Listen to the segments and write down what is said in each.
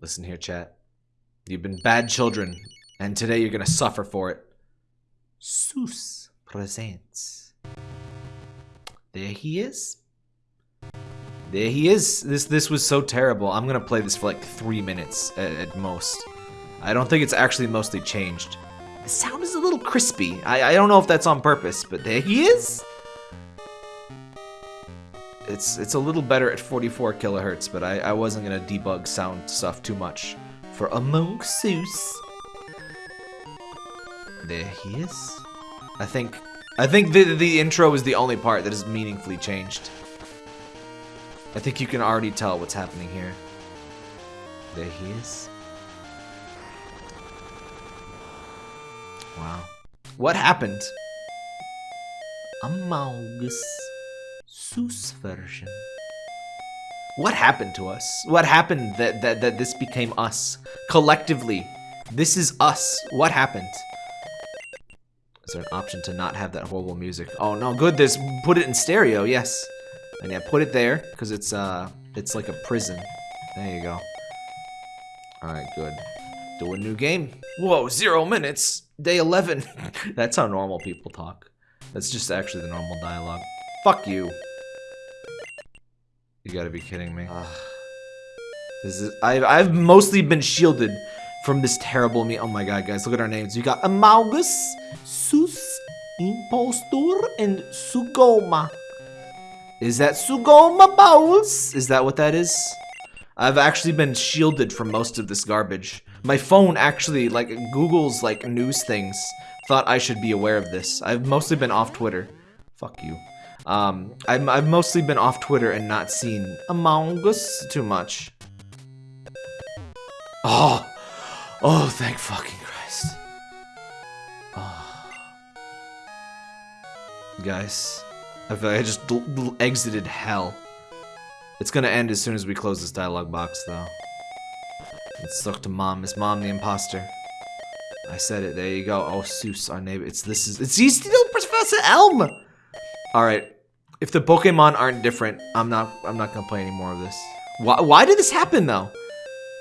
Listen here, chat. You've been bad children, and today you're gonna suffer for it. Seuss presents. There he is. There he is. This this was so terrible. I'm gonna play this for like three minutes at, at most. I don't think it's actually mostly changed. The sound is a little crispy. I, I don't know if that's on purpose, but there he is. It's it's a little better at 44 kilohertz, but I, I wasn't gonna debug sound stuff too much for Among Seuss. There he is. I think I think the the intro is the only part that is meaningfully changed. I think you can already tell what's happening here. There he is. Wow. What happened? Among Us Seuss version. What happened to us? What happened that, that, that this became us? Collectively. This is us. What happened? Is there an option to not have that horrible music? Oh no, good, this put it in stereo, yes. And yeah, put it there, because it's uh it's like a prison. There you go. Alright, good. Do a new game. Whoa, zero minutes. Day 11. That's how normal people talk. That's just actually the normal dialogue. Fuck you. You gotta be kidding me. This is I've I've mostly been shielded from this terrible me. Oh my god, guys, look at our names. You got Amogus, Sus, Impostor, and Sugoma. Is that Sugoma Bowls? Is that what that is? I've actually been shielded from most of this garbage. My phone actually, like Google's like news things, thought I should be aware of this. I've mostly been off Twitter. Fuck you. Um, I'm, I've mostly been off Twitter and not seen Among Us too much. Oh, oh, thank fucking Christ. Oh. Guys, I feel like I just exited hell. It's gonna end as soon as we close this dialogue box, though. Let's talk to mom. Is mom the imposter? I said it. There you go. Oh, Seuss, our neighbor. It's this is. It's he's still Professor Elm. All right. If the Pokemon aren't different, I'm not. I'm not gonna play any more of this. Why? Why did this happen though?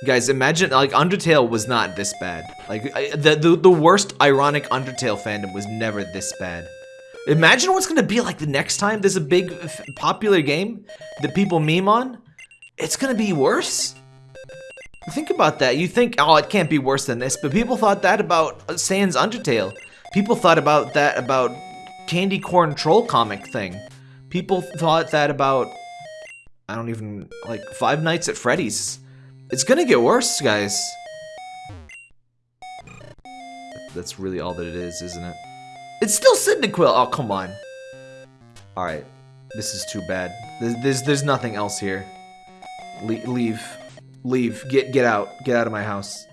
Guys, imagine like Undertale was not this bad. Like I, the, the the worst ironic Undertale fandom was never this bad. Imagine what's gonna be like the next time there's a big popular game that people meme on. It's gonna be worse. Think about that. You think, oh, it can't be worse than this, but people thought that about uh, Sans Undertale. People thought about that about Candy Corn Troll comic thing. People thought that about I don't even like Five Nights at Freddy's. It's gonna get worse, guys. That's really all that it is, isn't it? It's still Cyndaquil. Oh, come on. All right, this is too bad. There's there's, there's nothing else here. Le leave, leave. Get get out. Get out of my house.